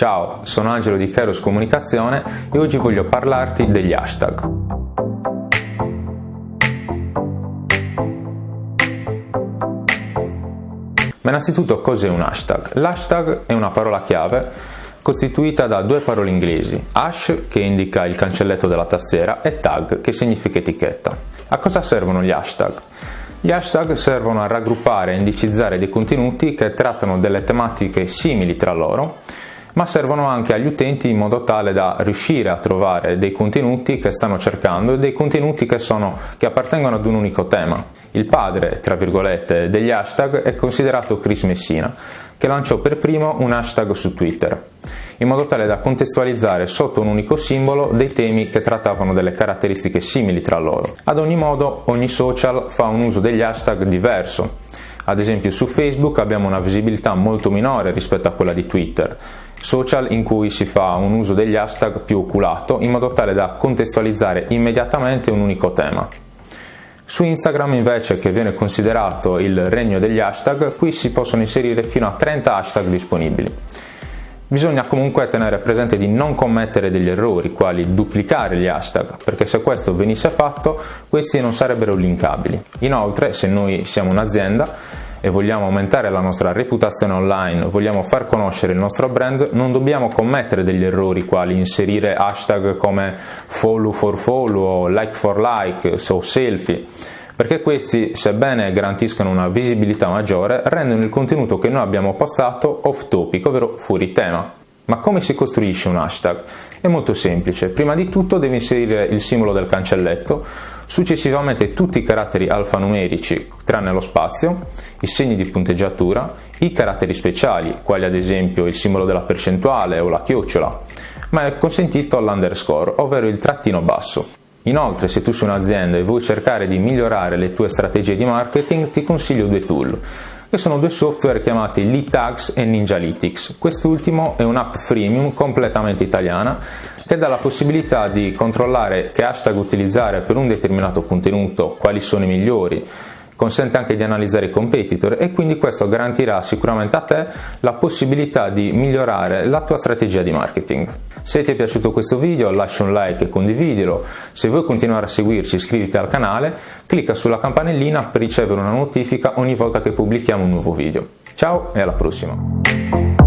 Ciao, sono Angelo di Kairos Comunicazione e oggi voglio parlarti degli hashtag. Ma innanzitutto cos'è un hashtag? L'hashtag è una parola chiave costituita da due parole inglesi, hash che indica il cancelletto della tastiera e tag che significa etichetta. A cosa servono gli hashtag? Gli hashtag servono a raggruppare e indicizzare dei contenuti che trattano delle tematiche simili tra loro, ma servono anche agli utenti in modo tale da riuscire a trovare dei contenuti che stanno cercando e dei contenuti che, sono, che appartengono ad un unico tema. Il padre, tra virgolette, degli hashtag è considerato Chris Messina, che lanciò per primo un hashtag su Twitter in modo tale da contestualizzare sotto un unico simbolo dei temi che trattavano delle caratteristiche simili tra loro. Ad ogni modo, ogni social fa un uso degli hashtag diverso. Ad esempio su Facebook abbiamo una visibilità molto minore rispetto a quella di Twitter, social in cui si fa un uso degli hashtag più oculato in modo tale da contestualizzare immediatamente un unico tema. Su Instagram invece, che viene considerato il regno degli hashtag, qui si possono inserire fino a 30 hashtag disponibili. Bisogna comunque tenere presente di non commettere degli errori, quali duplicare gli hashtag, perché se questo venisse fatto, questi non sarebbero linkabili. Inoltre, se noi siamo un'azienda e vogliamo aumentare la nostra reputazione online, vogliamo far conoscere il nostro brand, non dobbiamo commettere degli errori quali inserire hashtag come follow for follow like for like o selfie perché questi, sebbene garantiscano una visibilità maggiore, rendono il contenuto che noi abbiamo postato off topic, ovvero fuori tema. Ma come si costruisce un hashtag? È molto semplice, prima di tutto devi inserire il simbolo del cancelletto, successivamente tutti i caratteri alfanumerici tranne lo spazio, i segni di punteggiatura, i caratteri speciali, quali ad esempio il simbolo della percentuale o la chiocciola, ma è consentito l'underscore, ovvero il trattino basso. Inoltre, se tu sei un'azienda e vuoi cercare di migliorare le tue strategie di marketing, ti consiglio due tool, che sono due software chiamati Leadtags e Ninjalytics. Quest'ultimo è un'app freemium completamente italiana che dà la possibilità di controllare che hashtag utilizzare per un determinato contenuto, quali sono i migliori, consente anche di analizzare i competitor e quindi questo garantirà sicuramente a te la possibilità di migliorare la tua strategia di marketing. Se ti è piaciuto questo video lascia un like e condividilo, se vuoi continuare a seguirci iscriviti al canale, clicca sulla campanellina per ricevere una notifica ogni volta che pubblichiamo un nuovo video. Ciao e alla prossima!